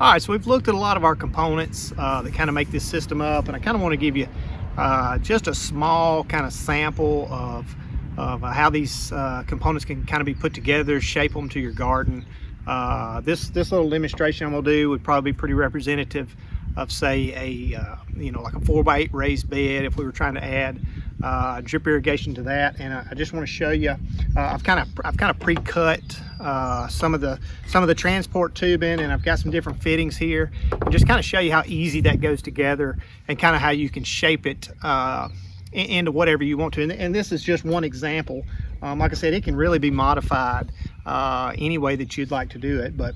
All right, so we've looked at a lot of our components uh, that kind of make this system up, and I kind of want to give you uh, just a small kind of sample of, of how these uh, components can kind of be put together, shape them to your garden. Uh, this, this little demonstration I'm gonna do would probably be pretty representative of say a, uh, you know, like a four by eight raised bed if we were trying to add uh, drip irrigation to that. And I, just want to show you, uh, I've kind of I've kind of pre-cut uh, some of the some of the transport tubing, and I've got some different fittings here, and just kind of show you how easy that goes together, and kind of how you can shape it uh, into whatever you want to. And, and, this is just one example. Um, like I said, it can really be modified uh, any way that you'd like to do it, but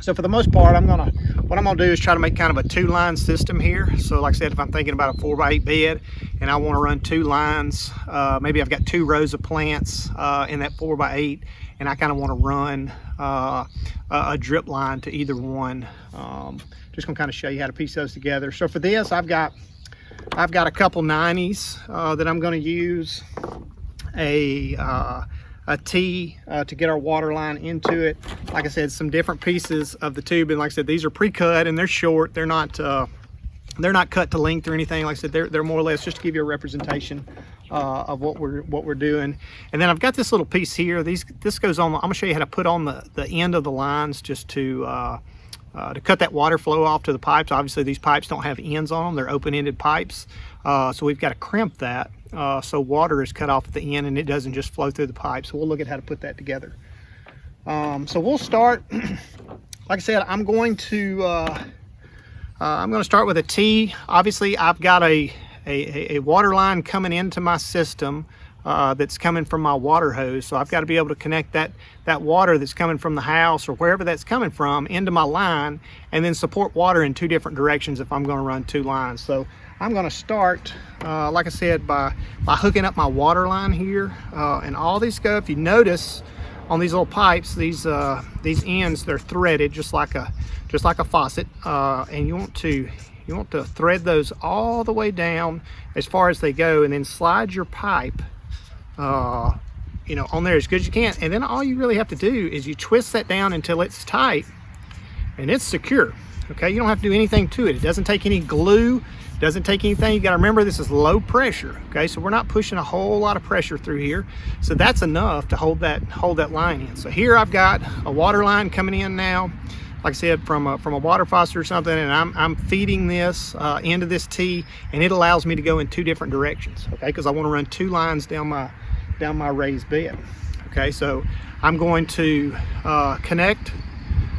so for the most part, I'm gonna, what I'm gonna do is try to make kind of a two line system here. So like I said, if I'm thinking about a four by eight bed and I wanna run two lines, uh, maybe I've got two rows of plants uh, in that four by eight and I kind of wanna run uh, a drip line to either one. Um, just gonna kind of show you how to piece those together. So for this, I've got, I've got a couple 90s uh, that I'm gonna use. A, uh, a T uh, to get our water line into it. Like I said, some different pieces of the tube. And like I said, these are pre-cut and they're short. They're not uh, they're not cut to length or anything. Like I said, they're, they're more or less just to give you a representation uh, of what we're what we're doing. And then I've got this little piece here. These this goes on. I'm gonna show you how to put on the the end of the lines just to uh, uh, to cut that water flow off to the pipes. Obviously, these pipes don't have ends on them. They're open-ended pipes. Uh, so we've got to crimp that uh, so water is cut off at the end and it doesn't just flow through the pipe. So we'll look at how to put that together. Um, so we'll start, like I said, I'm going to, uh, uh, I'm going to start with a T. Obviously, I've got a, a, a water line coming into my system uh, that's coming from my water hose. So I've got to be able to connect that, that water that's coming from the house or wherever that's coming from into my line and then support water in two different directions if I'm going to run two lines. So I'm going to start, uh, like I said, by, by hooking up my water line here. Uh, and all these go, if you notice on these little pipes, these uh, these ends, they're threaded just like a just like a faucet. Uh, and you want to you want to thread those all the way down as far as they go and then slide your pipe uh, you know, on there as good as you can. And then all you really have to do is you twist that down until it's tight and it's secure. Okay, you don't have to do anything to it. It doesn't take any glue, doesn't take anything. You gotta remember this is low pressure. Okay, so we're not pushing a whole lot of pressure through here. So that's enough to hold that hold that line in. So here I've got a water line coming in now like I said, from a, from a water faucet or something, and I'm, I'm feeding this uh, into this T, and it allows me to go in two different directions, okay? Because I want to run two lines down my down my raised bed. Okay, so I'm going to uh, connect.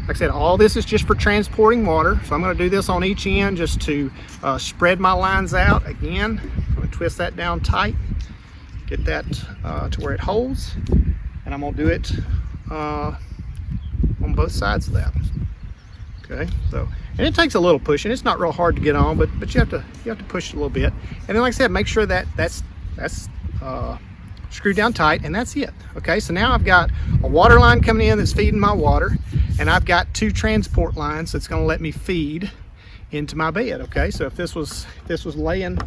Like I said, all this is just for transporting water. So I'm going to do this on each end just to uh, spread my lines out. Again, I'm to twist that down tight, get that uh, to where it holds, and I'm going to do it uh, on both sides of that. Okay, so and it takes a little pushing. It's not real hard to get on, but but you have to you have to push a little bit. And then, like I said, make sure that that's that's uh, screwed down tight and that's it okay? So now I've got a water line coming in that's feeding my water and I've got two transport lines that's going to let me feed into my bed okay? So if this was if this was laying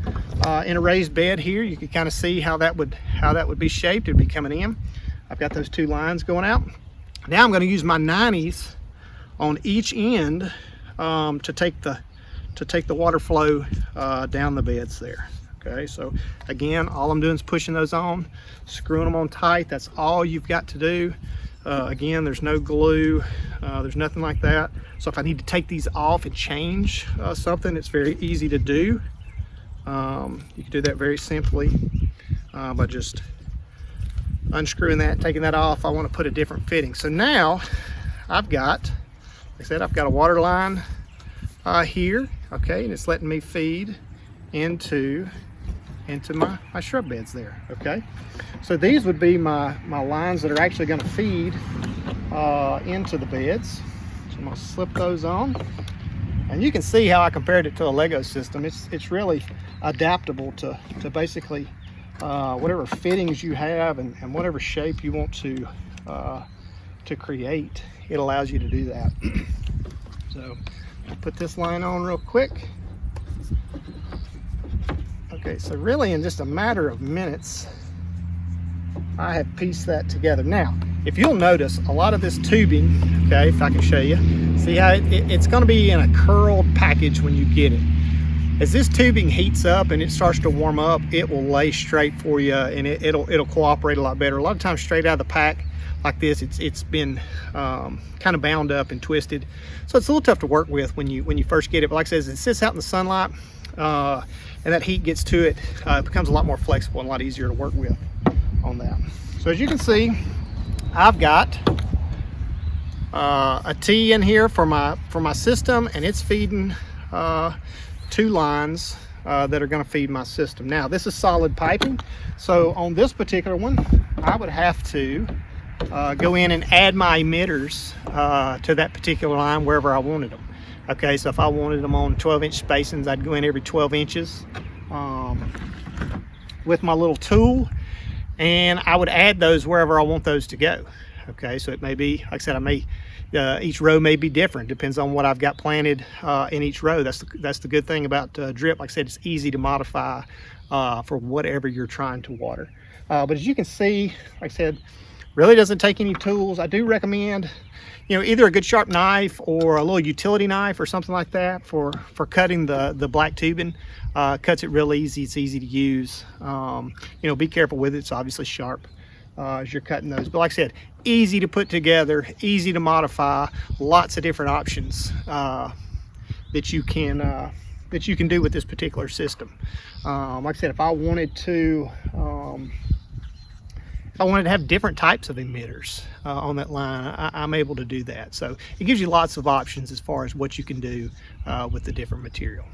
uh, in a raised bed here you could kind of see how that would how that would be shaped. It'd be coming in. I've got those two lines going out. Now I'm going to use my 90s on each end um, to take the to take the water flow uh, down the beds there okay so again all i'm doing is pushing those on screwing them on tight. That's all you've got to do. Uh, again there's no glue uh, there's nothing like that. So if i need to take these off and change uh, something it's very easy to do. Um, you can do that very simply uh, by just unscrewing that taking that off. I want to put a different fitting. So now i've got like i said i've got a water line uh, here okay and it's letting me feed into into my, my shrub beds there, okay? So these would be my, my lines that are actually gonna feed uh, into the beds. So I'm gonna slip those on. And you can see how I compared it to a Lego system. It's, it's really adaptable to, to basically uh, whatever fittings you have and, and whatever shape you want to, uh, to create, it allows you to do that. so put this line on real quick. Okay, so really in just a matter of minutes, I have pieced that together. Now, if you'll notice, a lot of this tubing, okay, if I can show you, see how it, it- it's going to be in a curled package when you get it. As this tubing heats up and it starts to warm up, it will lay straight for you and it, it'll it'll cooperate a lot better. A lot of times straight out of the pack like this, it's it's been um, kind of bound up and twisted, so it's a little tough to work with when you when you first get it. But like I said, as it sits out in the sunlight uh, and that heat gets to it, uh, it becomes a lot more flexible and a lot easier to work with on that. So as you can see, I've got uh, a T in here for my for my system and it's feeding uh, two lines uh, that are going to feed my system. Now this is solid piping so on this particular one I would have to uh, go in and add my emitters uh, to that particular line wherever I wanted them. Okay so if I wanted them on 12 inch spacings I'd go in every 12 inches um, with my little tool and I would add those wherever I want those to go. Okay, so it may be, like I said, I may, uh, each row may be different, depends on what I've got planted uh, in each row. That's the, that's the good thing about uh, drip. Like I said, it's easy to modify uh, for whatever you're trying to water. Uh, but as you can see, like I said, really doesn't take any tools. I do recommend, you know, either a good sharp knife or a little utility knife or something like that for, for cutting the, the black tubing. Uh, cuts it real easy. It's easy to use. Um, you know, be careful with it. It's obviously sharp uh, as you're cutting those. But like I said, easy to put together, easy to modify, lots of different options uh, that you can uh, that you can do with this particular system. Um, like I said, if I wanted to, um, if I wanted to have different types of emitters uh, on that line, I, I'm able to do that. So it gives you lots of options as far as what you can do uh, with the different material.